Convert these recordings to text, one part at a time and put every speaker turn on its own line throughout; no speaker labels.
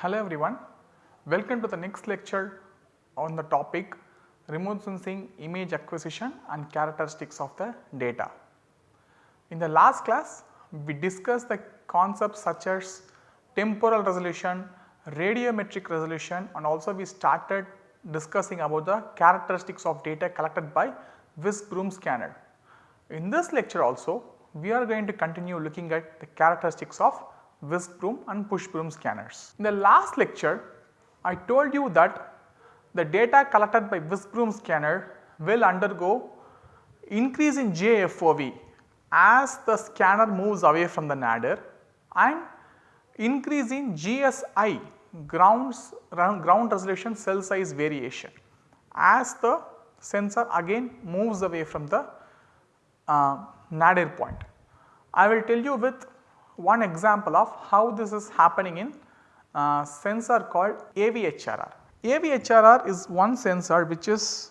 Hello everyone, welcome to the next lecture on the topic remote sensing image acquisition and characteristics of the data. In the last class we discussed the concepts such as temporal resolution, radiometric resolution and also we started discussing about the characteristics of data collected by whisk broom scanner. In this lecture also we are going to continue looking at the characteristics of whisk broom and push broom scanners. In the last lecture I told you that the data collected by whisk broom scanner will undergo increase in GFOV as the scanner moves away from the nadir and increase in GSI grounds ground resolution cell size variation as the sensor again moves away from the uh, nadir point. I will tell you with one example of how this is happening in uh, sensor called AVHRR. AVHRR is one sensor which is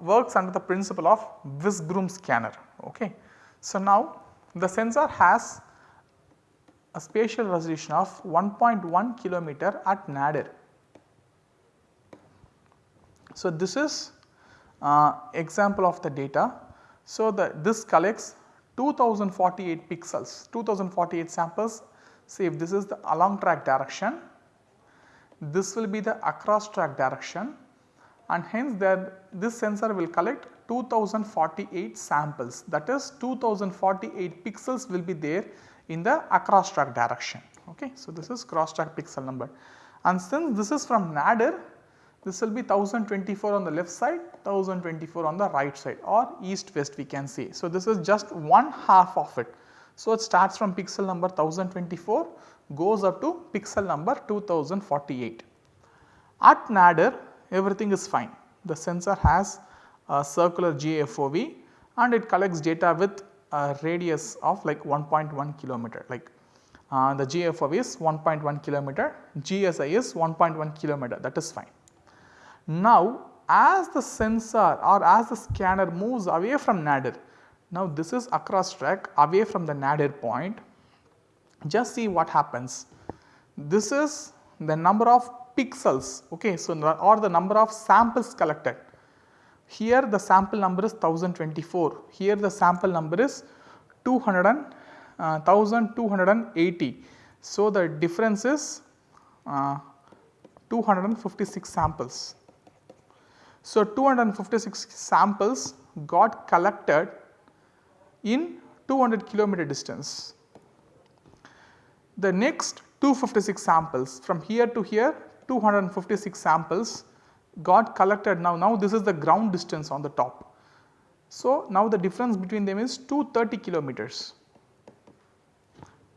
works under the principle of whisk broom scanner. Okay. So, now the sensor has a spatial resolution of 1.1 kilometer at nadir. So, this is uh, example of the data. So, the this collects 2048 pixels, 2048 samples. See if this is the along track direction, this will be the across track direction and hence that this sensor will collect 2048 samples that is 2048 pixels will be there in the across track direction. Okay. So, this is cross track pixel number and since this is from nadir this will be 1024 on the left side 1024 on the right side or east west we can say. So, this is just one half of it. So, it starts from pixel number 1024 goes up to pixel number 2048. At nadir everything is fine the sensor has a circular GFOV and it collects data with a radius of like 1.1 kilometer like uh, the GFOV is 1.1 kilometer, GSI is 1.1 kilometer that is fine. Now as the sensor or as the scanner moves away from nadir, now this is across track away from the nadir point, just see what happens. This is the number of pixels okay, so or the number of samples collected. Here the sample number is 1024, here the sample number is 200 and, uh, 1280. So, the difference is uh, 256 samples. So, 256 samples got collected in 200 kilometer distance. The next 256 samples from here to here 256 samples got collected now, now this is the ground distance on the top. So, now the difference between them is 230 kilometers.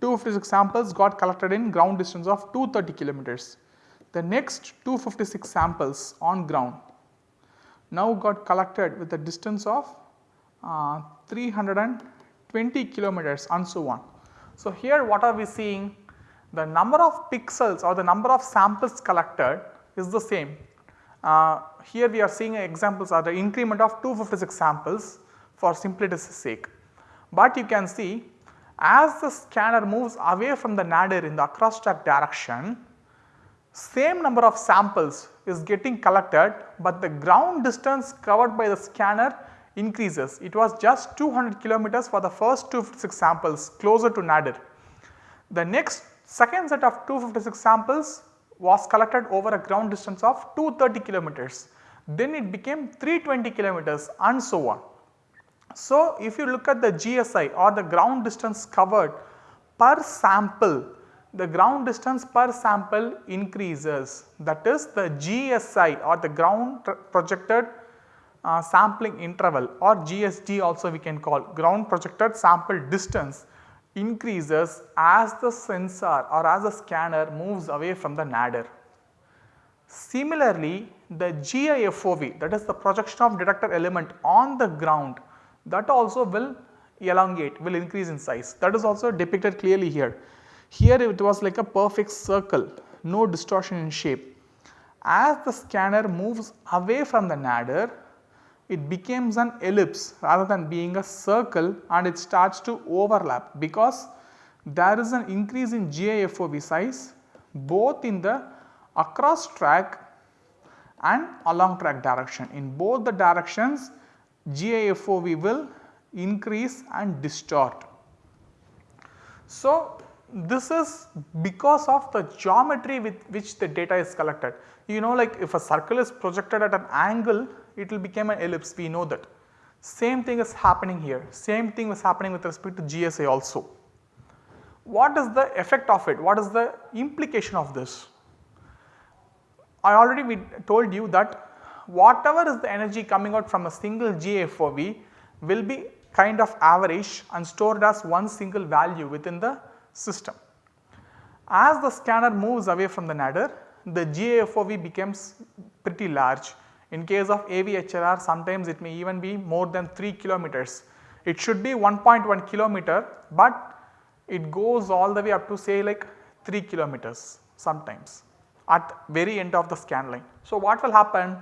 256 samples got collected in ground distance of 230 kilometers. The next 256 samples on ground now got collected with a distance of uh, 320 kilometers and so on. So, here what are we seeing? The number of pixels or the number of samples collected is the same. Uh, here we are seeing examples are the increment of 256 samples for simplicity's sake. But you can see as the scanner moves away from the nadir in the across track direction, same number of samples is getting collected, but the ground distance covered by the scanner increases. It was just 200 kilometers for the first 256 samples closer to nadir. The next second set of 256 samples was collected over a ground distance of 230 kilometers. Then it became 320 kilometers and so on. So, if you look at the GSI or the ground distance covered per sample the ground distance per sample increases that is the GSI or the ground projected uh, sampling interval or GSD also we can call ground projected sample distance increases as the sensor or as the scanner moves away from the nadir. Similarly, the GIFOV that is the projection of detector element on the ground that also will elongate will increase in size that is also depicted clearly here. Here it was like a perfect circle, no distortion in shape. As the scanner moves away from the nadir, it becomes an ellipse rather than being a circle and it starts to overlap because there is an increase in GIFOV size, both in the across track and along track direction. In both the directions GIFOV will increase and distort. So, this is because of the geometry with which the data is collected. You know like if a circle is projected at an angle it will become an ellipse we know that. Same thing is happening here, same thing was happening with respect to GSI also. What is the effect of it? What is the implication of this? I already told you that whatever is the energy coming out from a single GFOV will be kind of average and stored as one single value within the system. As the scanner moves away from the nadir, the GFOV becomes pretty large. In case of AVHRR sometimes it may even be more than 3 kilometers. It should be 1.1 kilometer but it goes all the way up to say like 3 kilometers sometimes at very end of the scan line. So, what will happen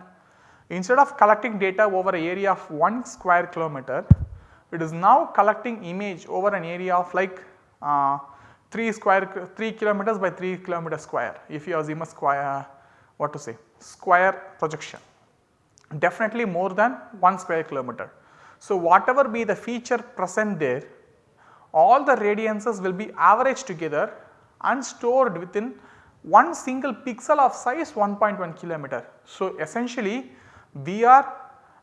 instead of collecting data over an area of 1 square kilometer, it is now collecting image over an area of like uh, 3 square 3 kilometers by 3 kilometer square if you assume a square what to say square projection definitely more than 1 square kilometer. So, whatever be the feature present there all the radiances will be averaged together and stored within one single pixel of size 1.1 kilometer. So, essentially we are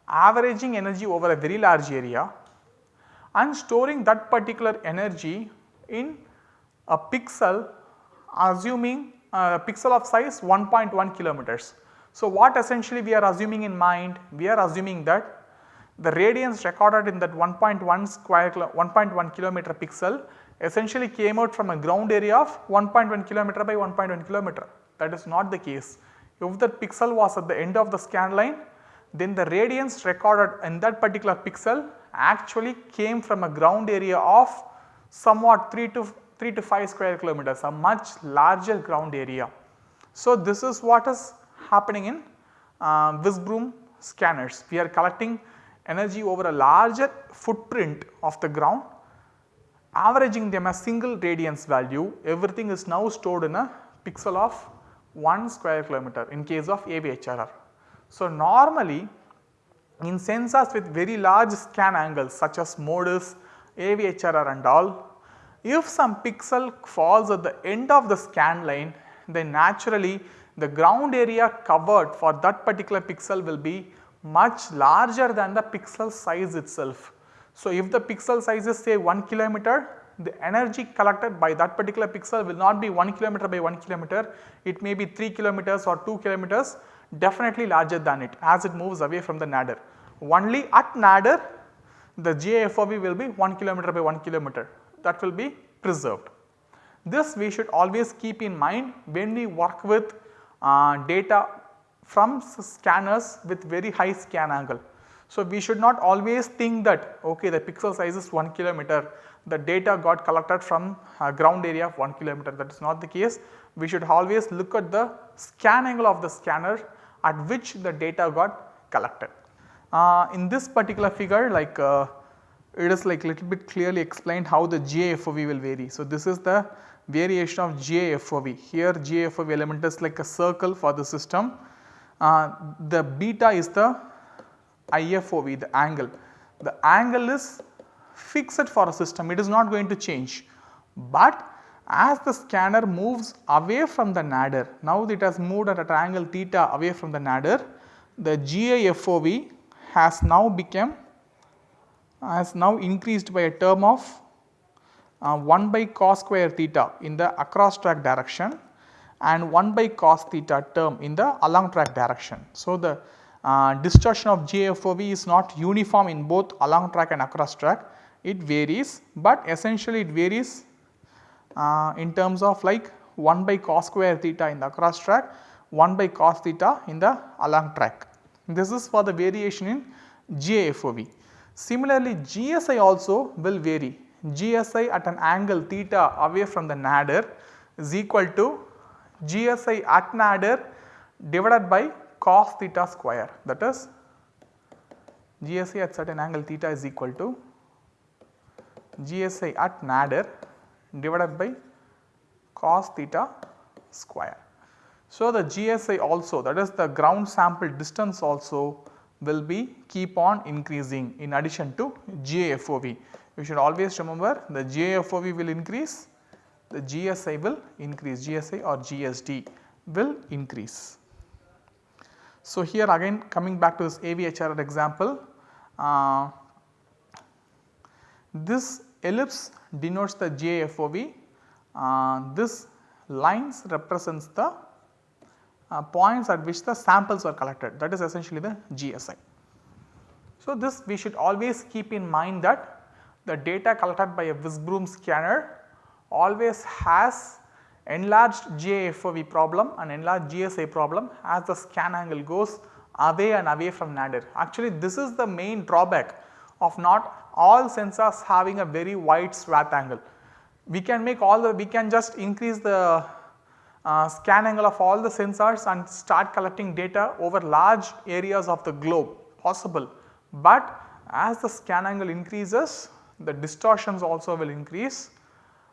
averaging energy over a very large area and storing that particular energy in a pixel assuming uh, a pixel of size 1.1 kilometers. So, what essentially we are assuming in mind? We are assuming that the radiance recorded in that 1.1 square 1.1 kilometer pixel essentially came out from a ground area of 1.1 kilometer by 1.1 kilometer. That is not the case. If that pixel was at the end of the scan line, then the radiance recorded in that particular pixel actually came from a ground area of somewhat 3 to 3 to 5 square kilometers, a much larger ground area. So, this is what is happening in uh, whisk broom scanners. We are collecting energy over a larger footprint of the ground averaging them as single radiance value everything is now stored in a pixel of 1 square kilometer in case of AVHRR. So, normally in sensors with very large scan angles such as MODIS, AVHRR and all, if some pixel falls at the end of the scan line then naturally the ground area covered for that particular pixel will be much larger than the pixel size itself. So, if the pixel size is say 1 kilometer, the energy collected by that particular pixel will not be 1 kilometer by 1 kilometer, it may be 3 kilometers or 2 kilometers definitely larger than it as it moves away from the nadir. Only at nadir the GIFOV will be 1 kilometer by 1 kilometer that will be preserved. This we should always keep in mind when we work with uh, data from scanners with very high scan angle. So, we should not always think that okay the pixel size is 1 kilometer the data got collected from ground area of 1 kilometer that is not the case. We should always look at the scan angle of the scanner at which the data got collected. Uh, in this particular figure like uh, it is like a little bit clearly explained how the GIFOV will vary. So, this is the variation of GIFOV here GIFOV element is like a circle for the system. Uh, the beta is the IFOV the angle. The angle is fixed for a system it is not going to change. But as the scanner moves away from the nadir now it has moved at a triangle theta away from the nadir the GIFOV has now become has now increased by a term of uh, 1 by cos square theta in the across track direction and 1 by cos theta term in the along track direction. So, the uh, distortion of GFOV is not uniform in both along track and across track, it varies, but essentially it varies uh, in terms of like 1 by cos square theta in the across track, 1 by cos theta in the along track. This is for the variation in GFOV. Similarly, GSI also will vary. GSI at an angle theta away from the nadir is equal to GSI at nadir divided by cos theta square that is GSI at certain angle theta is equal to GSI at nadir divided by cos theta square. So, the GSI also that is the ground sample distance also will be keep on increasing in addition to GIFOV. You should always remember the GIFOV will increase, the GSI will increase, GSI or GSD will increase. So, here again coming back to this AVHRR example, uh, this ellipse denotes the GIFOV, uh, this lines represents the uh, points at which the samples are collected that is essentially the GSI. So, this we should always keep in mind that the data collected by a broom scanner always has enlarged GIFOV problem and enlarged GSI problem as the scan angle goes away and away from nadir. Actually this is the main drawback of not all sensors having a very wide swath angle. We can make all the we can just increase the uh, scan angle of all the sensors and start collecting data over large areas of the globe possible. But as the scan angle increases the distortions also will increase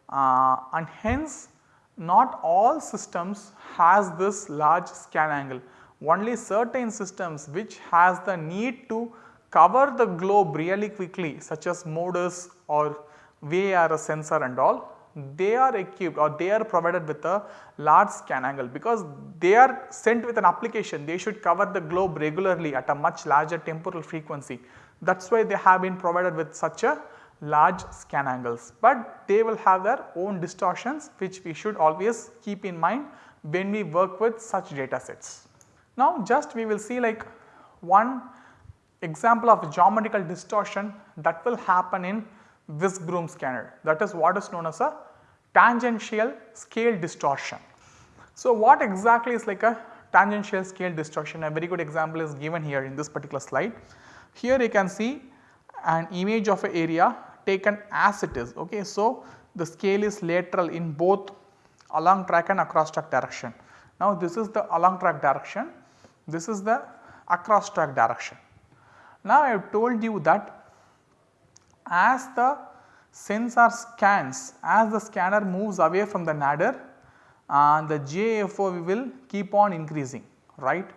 uh, and hence not all systems has this large scan angle. Only certain systems which has the need to cover the globe really quickly such as MODIS or VIIRS sensor and all they are equipped or they are provided with a large scan angle because they are sent with an application they should cover the globe regularly at a much larger temporal frequency. That is why they have been provided with such a large scan angles, but they will have their own distortions which we should always keep in mind when we work with such data sets. Now just we will see like one example of geometrical distortion that will happen in whisk broom scanner that is what is known as a tangential scale distortion. So, what exactly is like a tangential scale distortion a very good example is given here in this particular slide. Here you can see an image of an area taken as it is ok. So, the scale is lateral in both along track and across track direction. Now, this is the along track direction, this is the across track direction. Now, I have told you that as the sensor scans as the scanner moves away from the nadir uh, the GIFOV will keep on increasing right.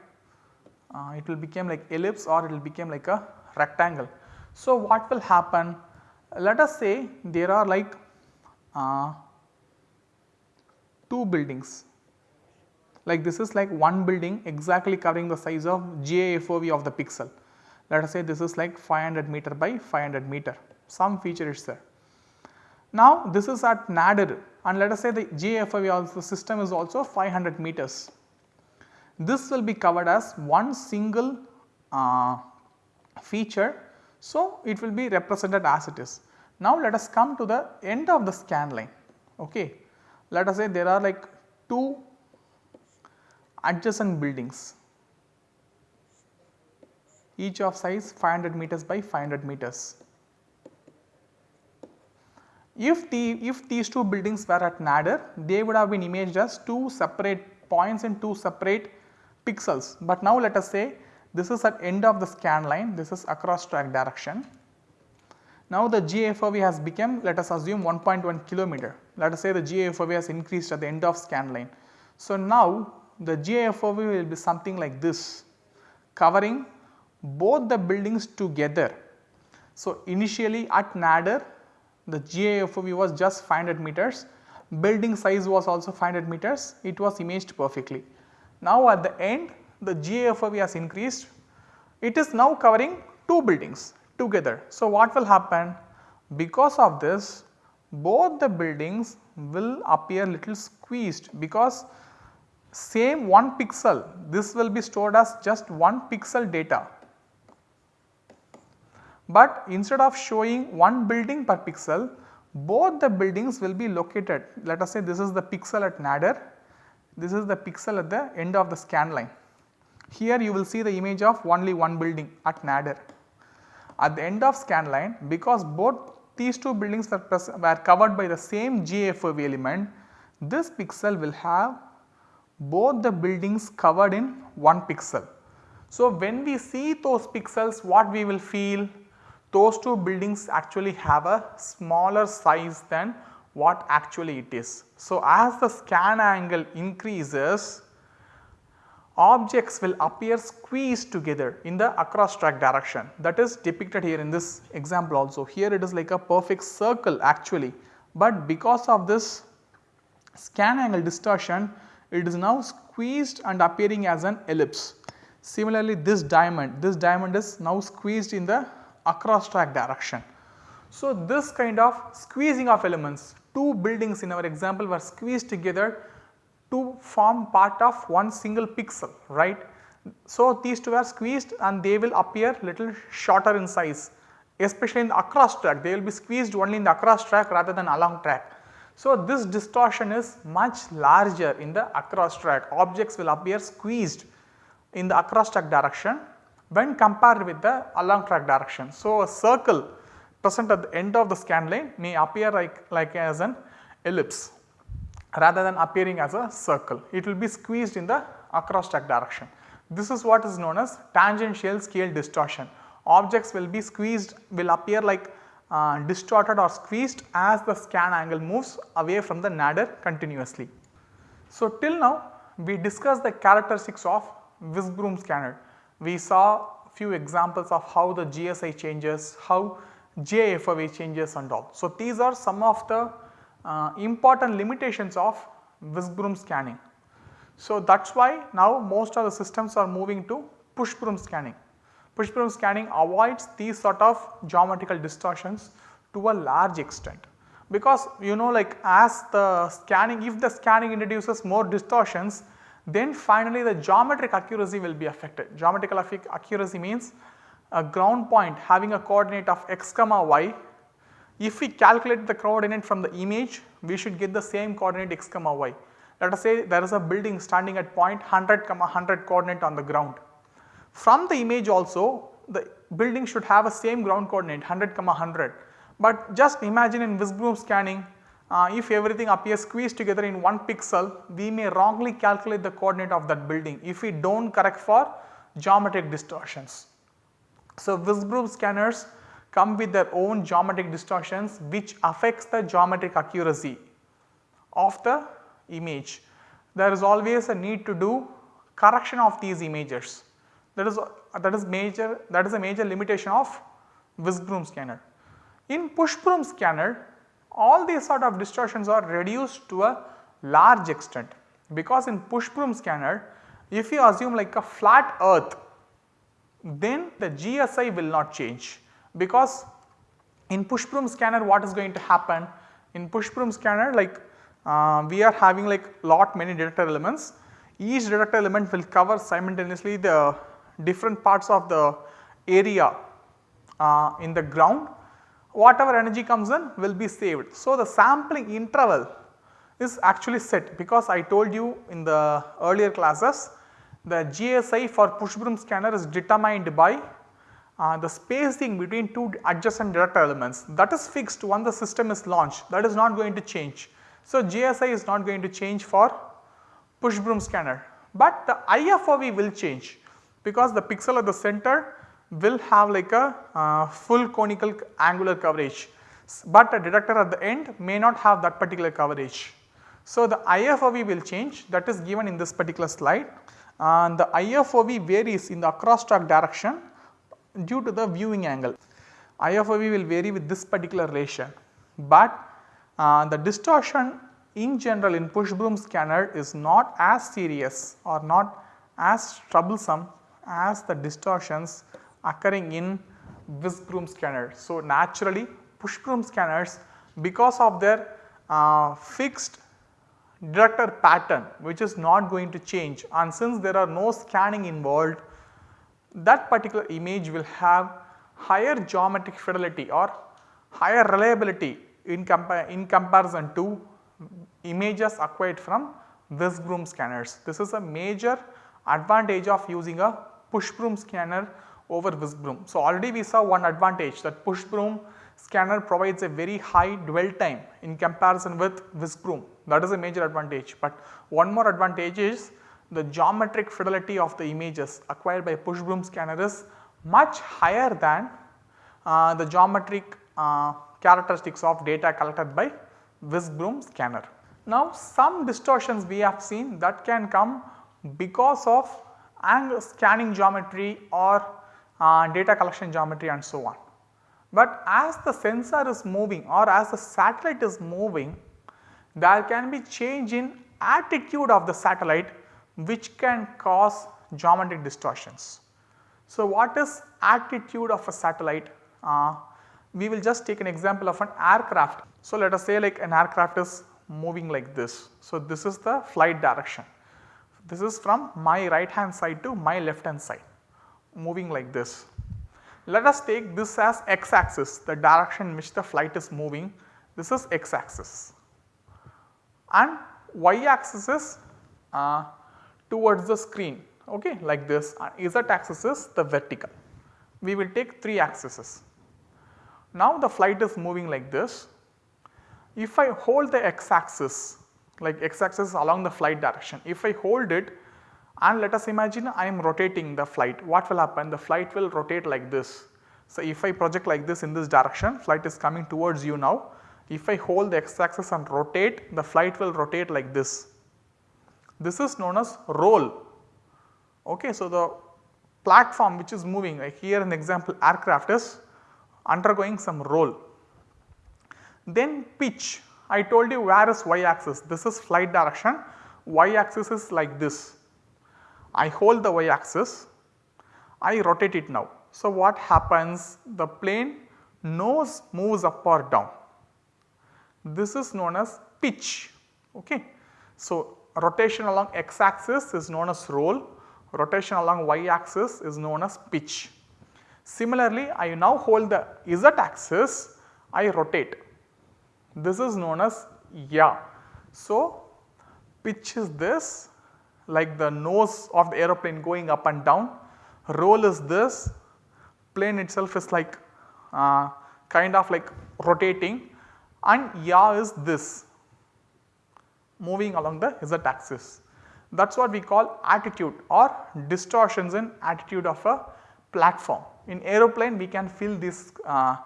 Uh, it will become like ellipse or it will become like a rectangle. So, what will happen let us say there are like uh, two buildings like this is like one building exactly covering the size of GIFOV of the pixel. Let us say this is like 500 meter by 500 meter some feature is there. Now this is at nadir and let us say the GFOV also system is also 500 meters. This will be covered as one single uh, feature. So, it will be represented as it is. Now let us come to the end of the scan line. Okay. Let us say there are like two adjacent buildings each of size 500 meters by 500 meters. If, the, if these two buildings were at nadir, they would have been imaged as two separate points in two separate pixels. But now let us say this is at end of the scan line, this is across track direction. Now the GFOV has become let us assume 1.1 kilometer, let us say the GFOV has increased at the end of scan line. So now the GFOV will be something like this covering both the buildings together. So initially at nadir the GIFOV was just 500 meters, building size was also 500 meters, it was imaged perfectly. Now at the end the GIFOV has increased, it is now covering two buildings together. So what will happen? Because of this both the buildings will appear little squeezed because same 1 pixel this will be stored as just 1 pixel data but instead of showing one building per pixel both the buildings will be located let us say this is the pixel at nadir this is the pixel at the end of the scan line. Here you will see the image of only one building at nadir. At the end of scan line because both these two buildings were, were covered by the same GFOV element this pixel will have both the buildings covered in one pixel. So, when we see those pixels what we will feel those two buildings actually have a smaller size than what actually it is. So, as the scan angle increases objects will appear squeezed together in the across track direction that is depicted here in this example also. Here it is like a perfect circle actually, but because of this scan angle distortion it is now squeezed and appearing as an ellipse. Similarly, this diamond, this diamond is now squeezed in the across track direction. So, this kind of squeezing of elements, two buildings in our example were squeezed together to form part of one single pixel, right. So, these two are squeezed and they will appear little shorter in size, especially in the across track, they will be squeezed only in the across track rather than along track. So, this distortion is much larger in the across track, objects will appear squeezed in the across track direction when compared with the along track direction. So, a circle present at the end of the scan line may appear like, like as an ellipse rather than appearing as a circle. It will be squeezed in the across track direction. This is what is known as tangential scale distortion. Objects will be squeezed will appear like uh, distorted or squeezed as the scan angle moves away from the nadir continuously. So, till now we discussed the characteristics of whisk broom scanner. We saw few examples of how the GSI changes, how GIFOV changes and all. So, these are some of the uh, important limitations of whisk broom scanning. So, that is why now most of the systems are moving to push broom scanning. Push broom scanning avoids these sort of geometrical distortions to a large extent because you know like as the scanning if the scanning introduces more distortions then finally the geometric accuracy will be affected. Geometrical accuracy means a ground point having a coordinate of x comma y if we calculate the coordinate from the image we should get the same coordinate x comma y. Let us say there is a building standing at point 100 comma 100 coordinate on the ground. From the image also the building should have a same ground coordinate 100 comma 100 but just imagine in broom scanning uh, if everything appears squeezed together in one pixel we may wrongly calculate the coordinate of that building if we do not correct for geometric distortions. So, whisk scanners come with their own geometric distortions which affects the geometric accuracy of the image. There is always a need to do correction of these images that is that is major that is a major limitation of whisk scanner. In push broom scanner all these sort of distortions are reduced to a large extent. Because in push broom scanner if you assume like a flat earth then the GSI will not change. Because in push broom scanner what is going to happen? In push broom scanner like uh, we are having like lot many detector elements. Each detector element will cover simultaneously the different parts of the area uh, in the ground whatever energy comes in will be saved. So, the sampling interval is actually set because I told you in the earlier classes the GSI for push broom scanner is determined by uh, the spacing between two adjacent detector elements that is fixed once the system is launched that is not going to change. So, GSI is not going to change for push broom scanner, but the IFOV will change because the pixel at the center will have like a uh, full conical angular coverage, but a detector at the end may not have that particular coverage. So, the IFOV will change that is given in this particular slide and the IFOV varies in the across track direction due to the viewing angle. IFOV will vary with this particular relation, but uh, the distortion in general in push broom scanner is not as serious or not as troublesome as the distortions occurring in whisk broom scanner. So, naturally push broom scanners because of their uh, fixed detector pattern which is not going to change and since there are no scanning involved that particular image will have higher geometric fidelity or higher reliability in, compa in comparison to images acquired from whisk broom scanners. This is a major advantage of using a push broom scanner over whisk broom. So, already we saw one advantage that push broom scanner provides a very high dwell time in comparison with whisk broom that is a major advantage. But one more advantage is the geometric fidelity of the images acquired by push broom scanner is much higher than uh, the geometric uh, characteristics of data collected by whisk broom scanner. Now some distortions we have seen that can come because of angle scanning geometry or uh, data collection geometry and so on. But as the sensor is moving or as the satellite is moving there can be change in attitude of the satellite which can cause geometric distortions. So, what is attitude of a satellite? Uh, we will just take an example of an aircraft. So, let us say like an aircraft is moving like this. So, this is the flight direction. This is from my right hand side to my left hand side moving like this. Let us take this as x axis the direction in which the flight is moving this is x axis and y axis is uh, towards the screen okay, like this and z axis is the vertical. We will take 3 axes. Now the flight is moving like this. If I hold the x axis like x axis along the flight direction, if I hold it and let us imagine I am rotating the flight, what will happen? The flight will rotate like this. So, if I project like this in this direction, flight is coming towards you now. If I hold the x axis and rotate, the flight will rotate like this. This is known as roll Okay, so the platform which is moving like here an example aircraft is undergoing some roll. Then pitch I told you where is y axis this is flight direction y axis is like this. I hold the y axis I rotate it now. So, what happens the plane nose moves up or down this is known as pitch. Okay. So, rotation along x axis is known as roll rotation along y axis is known as pitch. Similarly, I now hold the z axis, I rotate. This is known as yaw. So, pitch is this like the nose of the aeroplane going up and down, roll is this, plane itself is like uh, kind of like rotating. And yaw is this. Moving along the z axis. That is what we call attitude or distortions in attitude of a platform. In aeroplane we can feel this uh,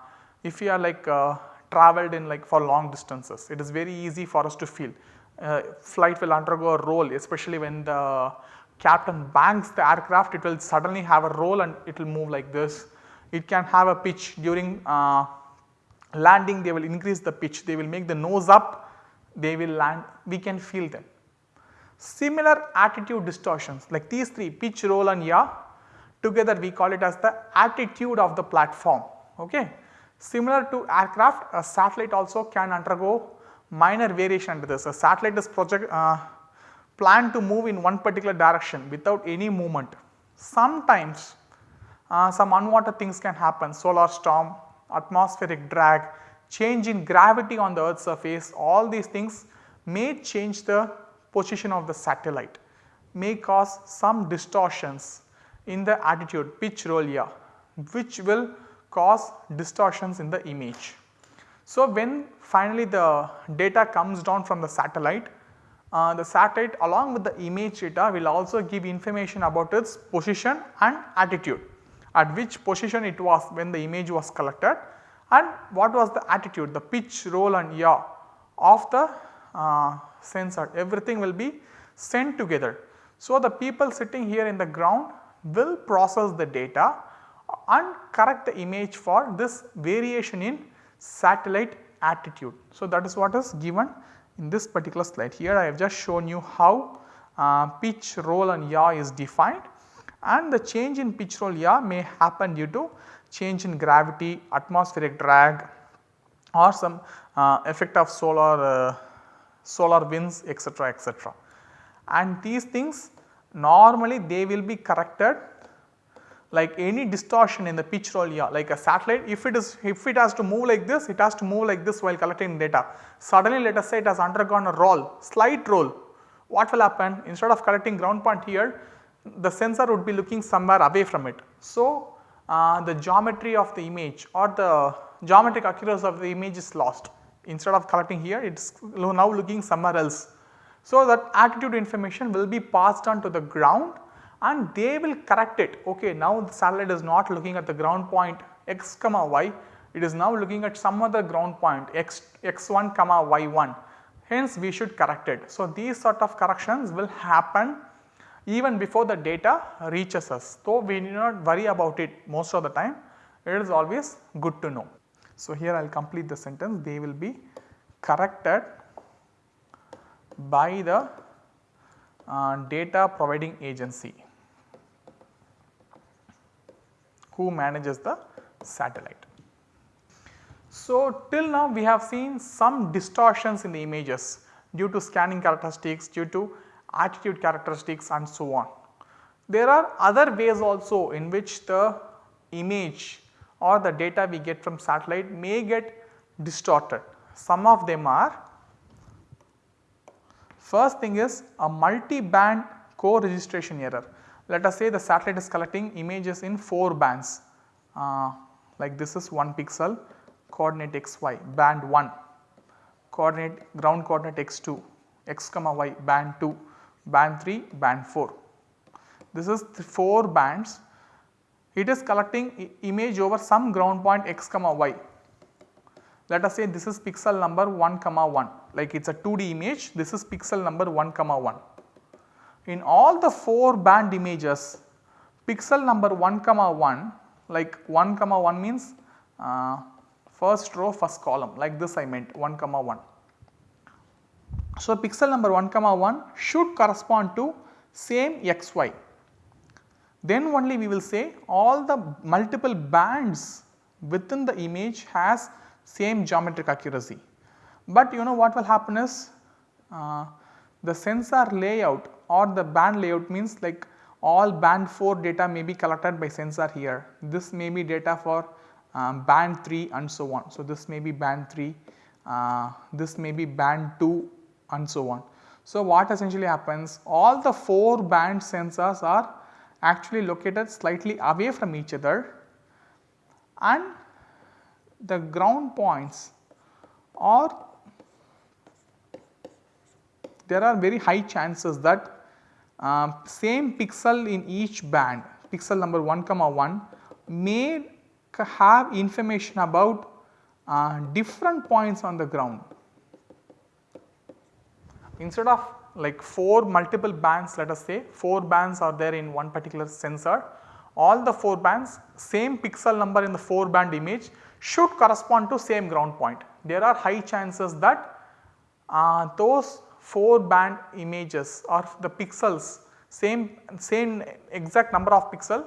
if you are like uh, traveled in like for long distances it is very easy for us to feel. Uh, flight will undergo a roll especially when the captain banks the aircraft it will suddenly have a roll and it will move like this. It can have a pitch during uh, landing they will increase the pitch they will make the nose up they will land we can feel them Similar attitude distortions like these 3 pitch, roll and yaw together we call it as the attitude of the platform. Okay. Similar to aircraft a satellite also can undergo minor variation under this. A satellite is project uh, planned to move in one particular direction without any movement. Sometimes uh, some unwanted things can happen solar storm, atmospheric drag, change in gravity on the earth's surface all these things may change the position of the satellite may cause some distortions in the attitude pitch roll yaw which will cause distortions in the image. So, when finally the data comes down from the satellite, uh, the satellite along with the image data will also give information about its position and attitude at which position it was when the image was collected and what was the attitude the pitch roll and yaw of the uh, sensor everything will be sent together. So, the people sitting here in the ground will process the data and correct the image for this variation in satellite attitude. So, that is what is given in this particular slide. Here I have just shown you how uh, pitch, roll and yaw is defined and the change in pitch, roll, yaw may happen due to change in gravity, atmospheric drag or some uh, effect of solar uh, solar winds etc., etc. And these things normally they will be corrected like any distortion in the pitch roll yaw like a satellite if it is if it has to move like this it has to move like this while collecting data. Suddenly let us say it has undergone a roll slight roll what will happen instead of collecting ground point here the sensor would be looking somewhere away from it. So, uh, the geometry of the image or the geometric accuracy of the image is lost instead of collecting here it is now looking somewhere else. So, that attitude information will be passed on to the ground and they will correct it ok now the satellite is not looking at the ground point x comma y it is now looking at some other ground point x, x1 comma y1 hence we should correct it. So, these sort of corrections will happen even before the data reaches us. So, we need not worry about it most of the time it is always good to know. So, here I will complete the sentence they will be corrected by the uh, data providing agency who manages the satellite. So, till now we have seen some distortions in the images due to scanning characteristics, due to attitude characteristics and so on. There are other ways also in which the image or the data we get from satellite may get distorted. Some of them are first thing is a multi-band co-registration error. Let us say the satellite is collecting images in 4 bands uh, like this is 1 pixel coordinate xy band 1 coordinate ground coordinate x2 x comma y band 2 band 3 band 4. This is 4 bands it is collecting image over some ground point x comma y. Let us say this is pixel number 1 comma 1 like it is a 2D image this is pixel number 1 comma 1. In all the 4 band images pixel number 1 comma 1 like 1 comma 1 means uh, first row first column like this I meant 1 comma 1. So, pixel number 1 comma 1 should correspond to same xy then only we will say all the multiple bands within the image has same geometric accuracy. But you know what will happen is uh, the sensor layout or the band layout means like all band 4 data may be collected by sensor here. This may be data for um, band 3 and so on. So, this may be band 3, uh, this may be band 2 and so on. So, what essentially happens all the 4 band sensors are actually located slightly away from each other and the ground points or there are very high chances that uh, same pixel in each band pixel number 1 comma 1 may have information about uh, different points on the ground. Instead of like 4 multiple bands let us say 4 bands are there in one particular sensor all the 4 bands same pixel number in the 4 band image should correspond to same ground point. There are high chances that uh, those 4 band images or the pixels same same exact number of pixel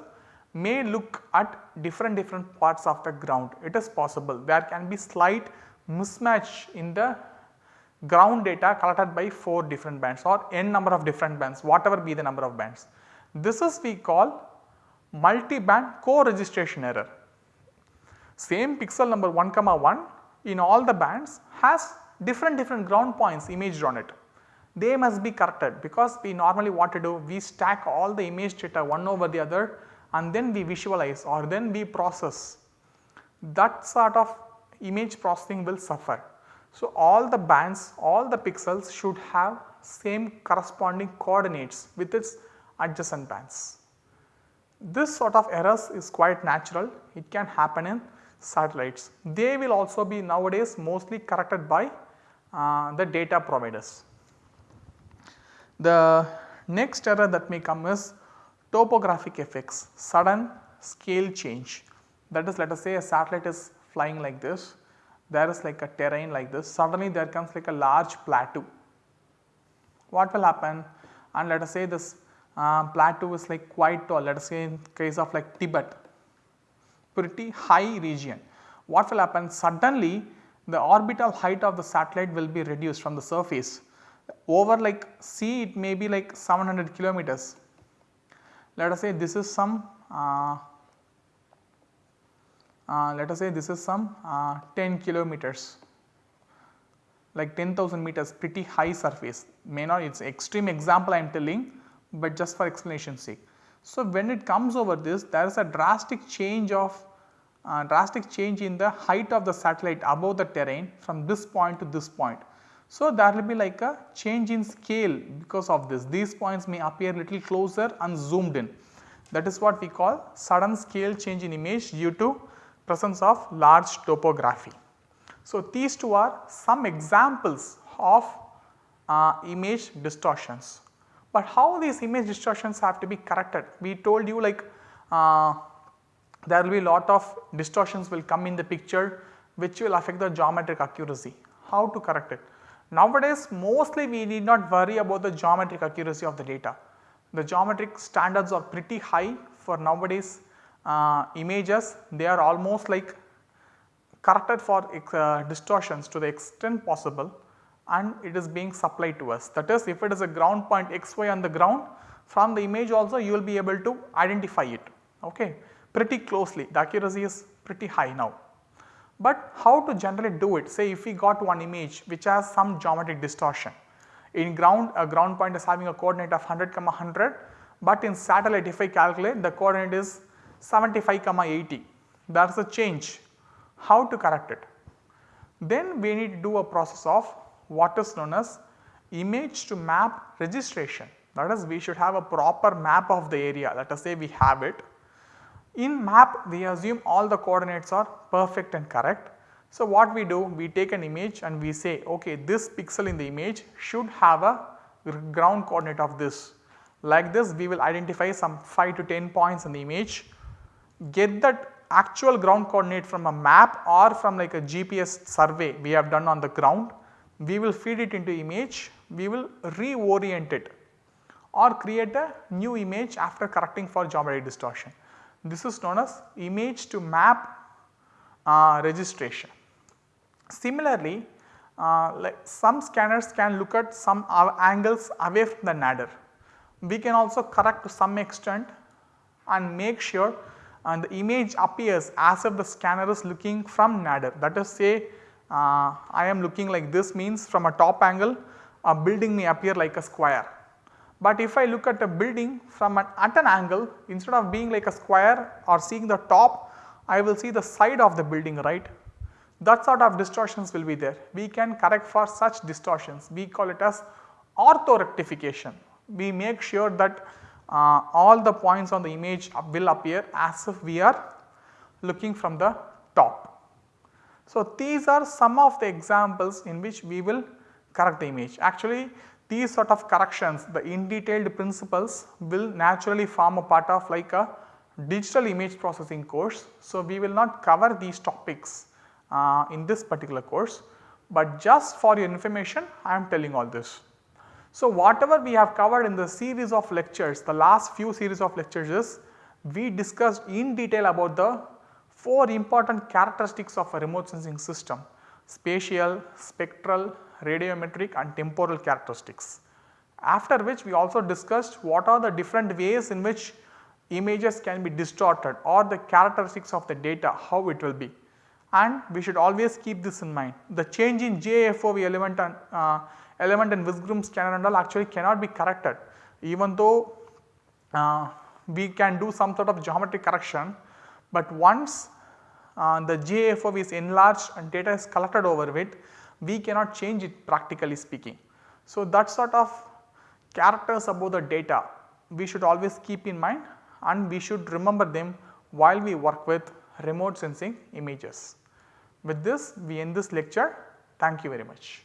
may look at different different parts of the ground. It is possible there can be slight mismatch in the ground data collected by 4 different bands or n number of different bands whatever be the number of bands. This is we call multi-band co-registration error. Same pixel number 1 comma 1 in all the bands has different different ground points imaged on it. They must be corrected because we normally what to do we stack all the image data one over the other and then we visualize or then we process. That sort of image processing will suffer so, all the bands, all the pixels should have same corresponding coordinates with its adjacent bands. This sort of errors is quite natural, it can happen in satellites. They will also be nowadays mostly corrected by uh, the data providers. The next error that may come is topographic effects, sudden scale change. That is let us say a satellite is flying like this there is like a terrain like this suddenly there comes like a large plateau. What will happen and let us say this uh, plateau is like quite tall let us say in case of like Tibet pretty high region. What will happen suddenly the orbital height of the satellite will be reduced from the surface over like sea it may be like 700 kilometers. Let us say this is some uh, uh, let us say this is some uh, 10 kilometers like 10,000 meters pretty high surface may not it is extreme example I am telling but just for explanation sake. So, when it comes over this there is a drastic change of uh, drastic change in the height of the satellite above the terrain from this point to this point. So, there will be like a change in scale because of this these points may appear little closer and zoomed in that is what we call sudden scale change in image due to presence of large topography. So, these two are some examples of uh, image distortions. But how these image distortions have to be corrected? We told you like uh, there will be lot of distortions will come in the picture which will affect the geometric accuracy. How to correct it? Nowadays mostly we need not worry about the geometric accuracy of the data. The geometric standards are pretty high for nowadays uh, images they are almost like corrected for uh, distortions to the extent possible and it is being supplied to us. That is if it is a ground point xy on the ground from the image also you will be able to identify it okay, pretty closely the accuracy is pretty high now. But how to generally do it? Say if we got one image which has some geometric distortion. In ground a ground point is having a coordinate of 100 comma 100 but in satellite if I calculate the coordinate is 75 comma 80 that is a change. How to correct it. Then we need to do a process of what is known as image to map registration. That is we should have a proper map of the area. Let us say we have it. In map we assume all the coordinates are perfect and correct. So, what we do we take an image and we say okay this pixel in the image should have a ground coordinate of this. Like this we will identify some 5 to 10 points in the image get that actual ground coordinate from a map or from like a GPS survey we have done on the ground we will feed it into image, we will reorient it or create a new image after correcting for geometry distortion. This is known as image to map uh, registration. Similarly, uh, like some scanners can look at some angles away from the nadir. We can also correct to some extent and make sure and the image appears as if the scanner is looking from nadir that is say uh, I am looking like this means from a top angle a building may appear like a square. But if I look at a building from an at an angle instead of being like a square or seeing the top I will see the side of the building right. That sort of distortions will be there. We can correct for such distortions we call it as ortho rectification. We make sure that uh, all the points on the image will appear as if we are looking from the top. So, these are some of the examples in which we will correct the image. Actually these sort of corrections the in detailed principles will naturally form a part of like a digital image processing course. So, we will not cover these topics uh, in this particular course, but just for your information I am telling all this. So, whatever we have covered in the series of lectures the last few series of lectures is we discussed in detail about the 4 important characteristics of a remote sensing system spatial, spectral, radiometric and temporal characteristics. After which we also discussed what are the different ways in which images can be distorted or the characteristics of the data how it will be and we should always keep this in mind. The change in GIFOV element and uh, element and whisk broom scanner and all actually cannot be corrected even though uh, we can do some sort of geometry correction, but once uh, the GIFOV is enlarged and data is collected over it, we cannot change it practically speaking. So, that sort of characters about the data we should always keep in mind and we should remember them while we work with remote sensing images. With this we end this lecture. Thank you very much.